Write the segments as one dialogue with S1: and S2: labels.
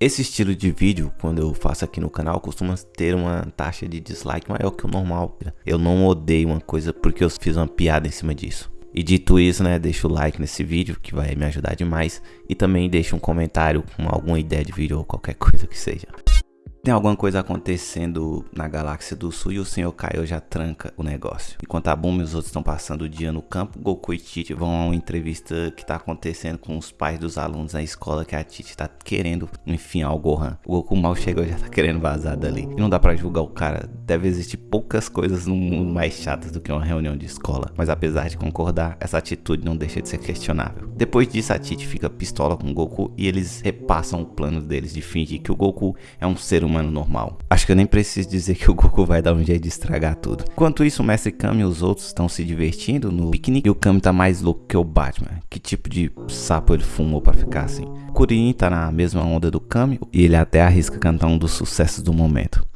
S1: Esse estilo de vídeo, quando eu faço aqui no canal, costuma ter uma taxa de dislike maior que o normal. Eu não odeio uma coisa porque eu fiz uma piada em cima disso. E dito isso, né, deixa o like nesse vídeo que vai me ajudar demais. E também deixa um comentário com alguma ideia de vídeo ou qualquer coisa que seja. Tem alguma coisa acontecendo na galáxia do sul e o Senhor Kaio já tranca o negócio. Enquanto a Buma e os outros estão passando o dia no campo, Goku e Tite vão a uma entrevista que está acontecendo com os pais dos alunos na escola que a Tite está querendo enfiar o Gohan. O Goku mal chegou já tá querendo vazar dali. E não dá para julgar o cara. Deve existir poucas coisas no mundo mais chatas do que uma reunião de escola. Mas apesar de concordar, essa atitude não deixa de ser questionável. Depois disso, a Tite fica pistola com o Goku e eles repassam o plano deles de fingir que o Goku é um ser humano normal. Acho que eu nem preciso dizer que o Goku vai dar um jeito de estragar tudo. Enquanto isso, o Mestre Kami e os outros estão se divertindo no piquenique e o Kami tá mais louco que o Batman. Que tipo de sapo ele fumou para ficar assim? Kuririn tá na mesma onda do Kami e ele até arrisca cantar um dos sucessos do momento.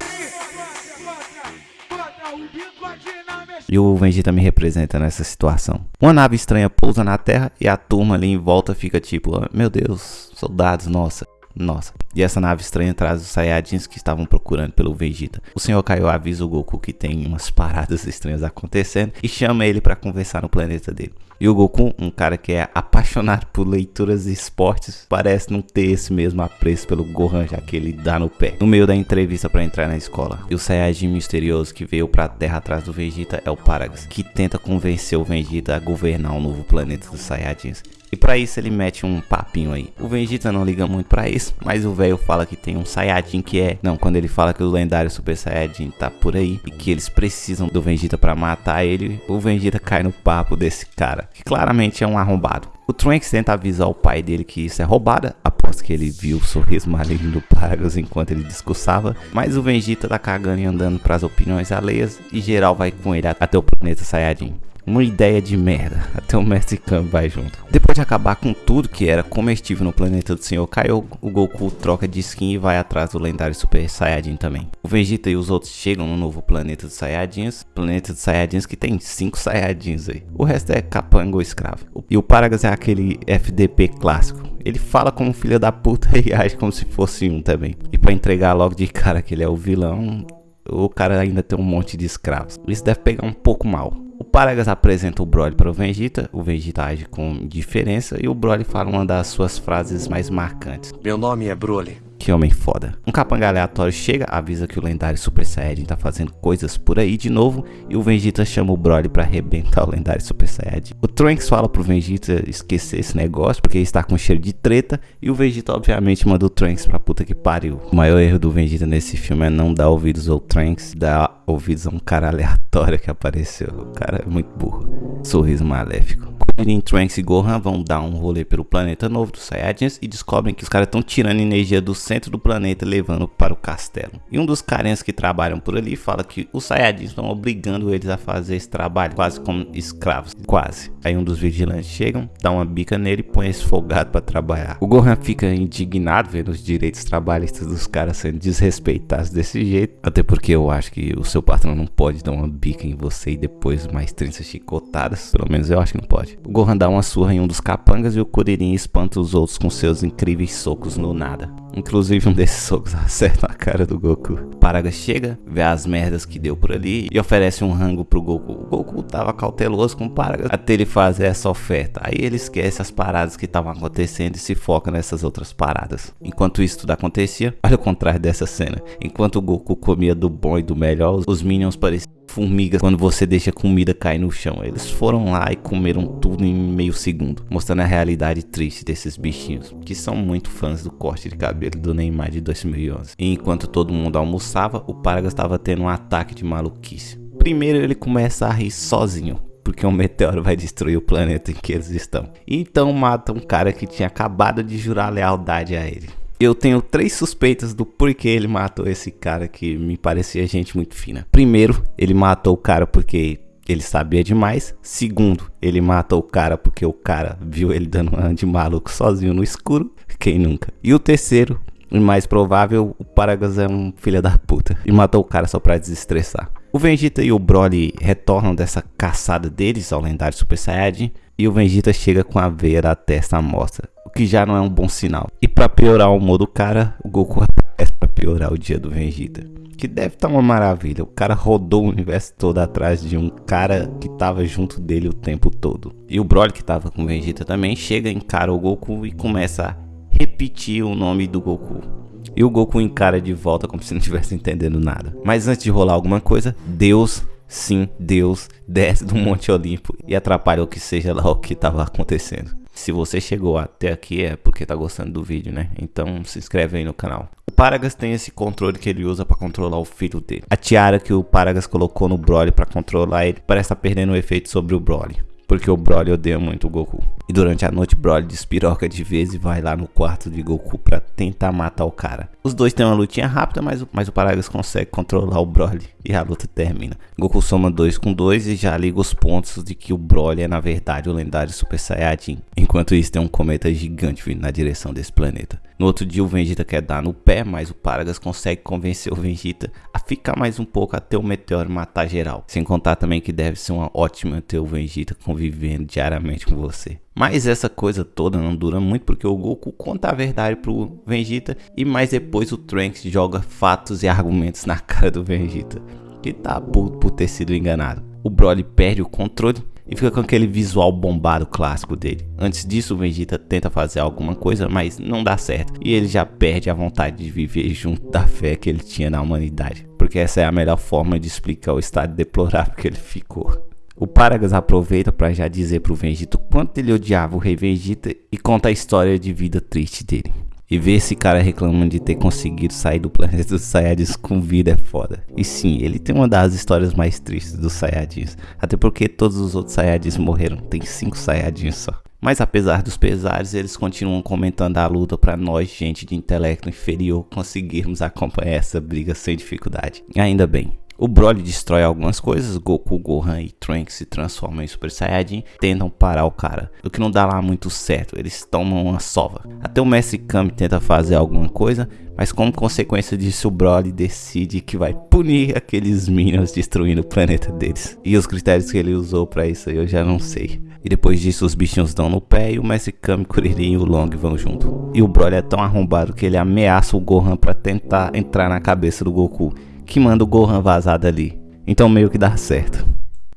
S1: E o Vegeta me representa nessa situação. Uma nave estranha pousa na Terra e a turma ali em volta fica tipo, ah, meu Deus, soldados, nossa. Nossa. E essa nave estranha traz os Saiyajins que estavam procurando pelo Vegeta. O Senhor Kaiô avisa o Goku que tem umas paradas estranhas acontecendo e chama ele para conversar no planeta dele. E o Goku, um cara que é apaixonado por leituras e esportes, parece não ter esse mesmo apreço pelo Gohan, já que ele dá no pé. No meio da entrevista para entrar na escola. E o Saiyajin misterioso que veio pra Terra atrás do Vegeta é o Paragas, que tenta convencer o Vegeta a governar o um novo planeta dos Saiyajins. E para isso ele mete um papinho aí. O Vegeta não liga muito para isso, mas o velho fala que tem um Saiyajin que é... Não, quando ele fala que o lendário Super Saiyajin tá por aí e que eles precisam do Vegeta para matar ele, o Vegeta cai no papo desse cara, que claramente é um arrombado. O Trunks tenta avisar o pai dele que isso é roubada, após que ele viu o sorriso maligno do Paragus enquanto ele discursava, mas o Vegeta tá cagando e andando para as opiniões alheias e geral vai com ele até o planeta Saiyajin. Uma ideia de merda. Até o Mestre Kami vai junto. Depois de acabar com tudo que era comestível no planeta do Senhor Kaiô, o Goku troca de skin e vai atrás do lendário Super Saiyajin também. O Vegeta e os outros chegam no novo planeta dos Saiyajins. Planeta dos Saiyajins que tem 5 Saiyajins aí. O resto é capanga ou escravo. E o Paragas é aquele FDP clássico. Ele fala como filho da puta e age como se fosse um também. E para entregar logo de cara que ele é o vilão, o cara ainda tem um monte de escravos. Isso deve pegar um pouco mal. O Paragas apresenta o Broly para o Vegeta, o Vegeta age com diferença e o Broly fala uma das suas frases mais marcantes.
S2: Meu nome é Broly.
S1: Que homem foda. Um capanga aleatório chega, avisa que o lendário Super Saiyajin tá fazendo coisas por aí de novo e o Vegeta chama o Broly para arrebentar o lendário Super Saiyajin. O Trunks fala pro Vegeta esquecer esse negócio porque ele está com cheiro de treta e o Vegeta obviamente manda o Trunks pra puta que pariu. O maior erro do Vegeta nesse filme é não dar ouvidos ao Trunks, dar ouvidos a um cara aleatório que apareceu. O cara é muito burro. Sorriso maléfico. Kuririn, Trunks e Gohan vão dar um rolê pelo planeta novo dos Saiyajins e descobrem que os caras estão tirando energia do centro do planeta levando para o castelo. E um dos carinhas que trabalham por ali fala que os Saiyajins estão obrigando eles a fazer esse trabalho, quase como escravos, quase. Aí um dos vigilantes chegam, dá uma bica nele e põe esse folgado para trabalhar. O Gohan fica indignado vendo os direitos trabalhistas dos caras sendo desrespeitados desse jeito, até porque eu acho que o seu patrão não pode dar uma bica em você e depois mais 30 chicotadas, pelo menos eu acho que não pode. O Gohan dá uma surra em um dos capangas e o Kuririn espanta os outros com seus incríveis socos no nada. Inclusive um desses socos acerta a cara do Goku. Paraga chega, vê as merdas que deu por ali e oferece um rango pro Goku. O Goku tava cauteloso com o Paraga até ele fazer essa oferta. Aí ele esquece as paradas que estavam acontecendo e se foca nessas outras paradas. Enquanto isso tudo acontecia, olha o contrário dessa cena. Enquanto o Goku comia do bom e do melhor, os Minions pareciam formigas quando você deixa comida cair no chão. Eles foram lá e comeram tudo em meio segundo, mostrando a realidade triste desses bichinhos, que são muito fãs do corte de cabelo do Neymar de 2011. E enquanto todo mundo almoçava, o Paragas estava tendo um ataque de maluquice. Primeiro ele começa a rir sozinho, porque um meteoro vai destruir o planeta em que eles estão. Então mata um cara que tinha acabado de jurar lealdade a ele. Eu tenho três suspeitas do porquê ele matou esse cara que me parecia gente muito fina. Primeiro, ele matou o cara porque ele sabia demais. Segundo, ele matou o cara porque o cara viu ele dando uma de maluco sozinho no escuro. Quem nunca? E o terceiro, o mais provável, o Paragas é um filho da puta e matou o cara só pra desestressar. O Vegeta e o Broly retornam dessa caçada deles ao lendário Super Saiyajin e o Vegeta chega com a veia da testa à mostra, o que já não é um bom sinal. E para piorar o humor do cara, o Goku aparece para piorar o dia do Vegeta. Que deve estar tá uma maravilha. O cara rodou o universo todo atrás de um cara que tava junto dele o tempo todo. E o Broly que tava com o Vegeta também chega, encara o Goku e começa a repetir o nome do Goku. E o Goku encara de volta como se não estivesse entendendo nada. Mas antes de rolar alguma coisa, Deus sim, Deus desce do Monte Olimpo e atrapalha o que seja lá o que estava acontecendo. Se você chegou até aqui é porque tá gostando do vídeo, né? Então se inscreve aí no canal. O Paragas tem esse controle que ele usa para controlar o filho dele. A tiara que o Paragas colocou no Broly para controlar ele parece estar tá perdendo o efeito sobre o Broly porque o Broly odeia muito o Goku. E durante a noite, Broly despiroca de vez e vai lá no quarto de Goku para tentar matar o cara. Os dois têm uma lutinha rápida, mas, mas o Paragas consegue controlar o Broly e a luta termina. Goku soma 2 com 2 e já liga os pontos de que o Broly é na verdade o lendário Super Saiyajin. Enquanto isso, tem um cometa gigante vindo na direção desse planeta. No outro dia, o Vegeta quer dar no pé, mas o Paragas consegue convencer o Vegeta a ficar mais um pouco até o meteoro matar geral. Sem contar também que deve ser uma ótima ter o Vegeta convivendo diariamente com você. Mas essa coisa toda não dura muito porque o Goku conta a verdade pro Vegeta e mais depois o Trunks joga fatos e argumentos na cara do Vegeta, que tá puto por ter sido enganado. O Broly perde o controle e fica com aquele visual bombado clássico dele. Antes disso, o Vegeta tenta fazer alguma coisa, mas não dá certo. E ele já perde a vontade de viver junto da fé que ele tinha na humanidade. Porque essa é a melhor forma de explicar o estado deplorável que ele ficou. O Paragas aproveita para já dizer pro Vegeta o quanto ele odiava o Rei Vegeta e conta a história de vida triste dele. E ver esse cara reclamando de ter conseguido sair do planeta dos Saiyajins com vida é foda. E sim, ele tem uma das histórias mais tristes dos Saiyajins. Até porque todos os outros Saiyajins morreram, tem 5 Saiyajins só. Mas apesar dos pesares, eles continuam comentando a luta para nós, gente de intelecto inferior, conseguirmos acompanhar essa briga sem dificuldade. Ainda bem, o Broly destrói algumas coisas, Goku, Gohan e Trunks se transformam em Super Saiyajin, tentam parar o cara, o que não dá lá muito certo, eles tomam uma sova. Até o Mestre Kami tenta fazer alguma coisa, mas como consequência disso o Broly decide que vai punir aqueles Minions destruindo o planeta deles. E os critérios que ele usou para isso eu já não sei. E depois disso os bichinhos dão no pé e o Mestre Kami, Kuririn e o Long vão junto. E o Broly é tão arrombado que ele ameaça o Gohan para tentar entrar na cabeça do Goku que manda o Gohan vazar dali. Então meio que dá certo.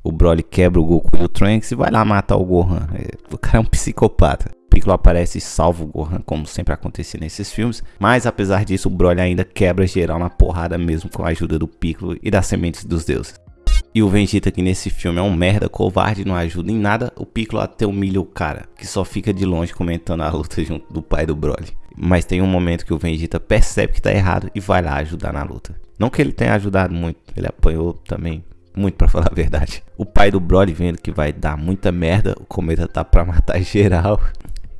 S1: O Broly quebra o Goku e o Trunks e vai lá matar o Gohan. É, o cara é um psicopata. Piccolo aparece e salva o Gohan, como sempre acontecia nesses filmes. Mas apesar disso, o Broly ainda quebra geral na porrada mesmo com a ajuda do Piccolo e das sementes dos deuses. E o Vegeta que nesse filme é um merda, covarde, não ajuda em nada, o Piccolo até humilha o cara, que só fica de longe comentando a luta junto do pai do Broly. Mas tem um momento que o Vegeta percebe que tá errado e vai lá ajudar na luta. Não que ele tenha ajudado muito, ele apanhou também muito para falar a verdade. O pai do Broly vendo que vai dar muita merda, o cometa tá pra matar geral.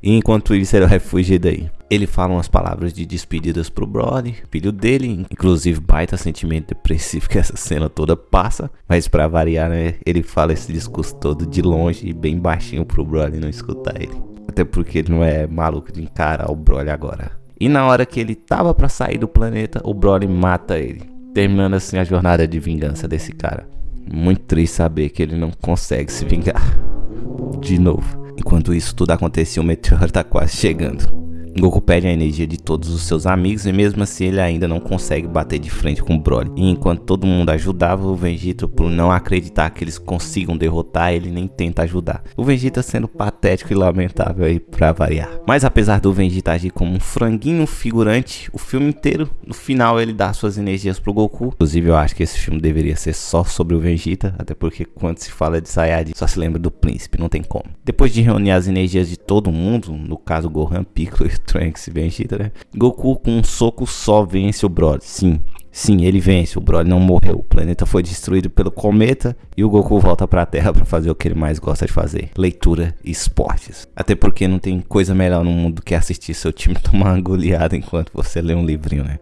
S1: E enquanto isso ele vai fugir daí. Ele fala umas palavras de despedidas pro Broly, filho dele, inclusive baita sentimento depressivo que essa cena toda passa. Mas para variar, né, ele fala esse discurso todo de longe e bem baixinho pro Broly não escutar ele. Até porque ele não é maluco de encarar o Broly agora. E na hora que ele tava para sair do planeta, o Broly mata ele, terminando assim a jornada de vingança desse cara. Muito triste saber que ele não consegue se vingar de novo. Enquanto isso tudo acontecia, o meteoro tá quase chegando. Goku pede a energia de todos os seus amigos e mesmo assim ele ainda não consegue bater de frente com o Broly. E enquanto todo mundo ajudava, o Vegeta, por não acreditar que eles consigam derrotar, ele nem tenta ajudar. O Vegeta sendo patético e lamentável aí pra variar. Mas apesar do Vegeta agir como um franguinho figurante, o filme inteiro, no final ele dá suas energias pro Goku. Inclusive eu acho que esse filme deveria ser só sobre o Vegeta, até porque quando se fala de Saiyajin, só se lembra do príncipe, não tem como. Depois de reunir as energias de todo mundo, no caso Gohan, Piccolo e Trunks Vegeta, né? Goku com um soco só vence o Broly. Sim, sim, ele vence. O Broly não morreu. O planeta foi destruído pelo cometa e o Goku volta pra Terra para fazer o que ele mais gosta de fazer: leitura e esportes. Até porque não tem coisa melhor no mundo do que assistir seu time tomar uma goleada enquanto você lê um livrinho, né?